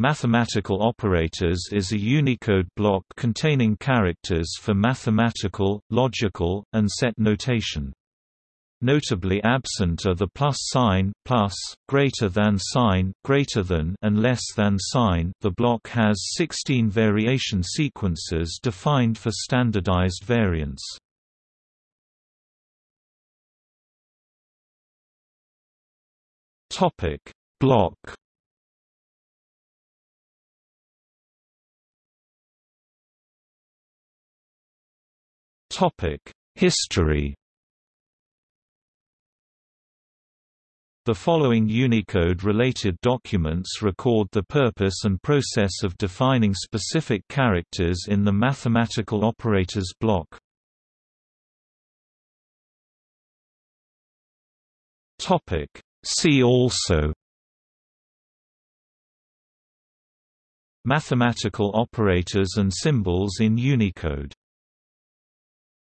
Mathematical operators is a Unicode block containing characters for mathematical, logical, and set notation. Notably absent are the plus sign, plus, greater than sign, greater than, and less than sign. The block has 16 variation sequences defined for standardized variants. Topic: Block History. The following Unicode-related documents record the purpose and process of defining specific characters in the mathematical operators block. Topic: See also. Mathematical operators and symbols in Unicode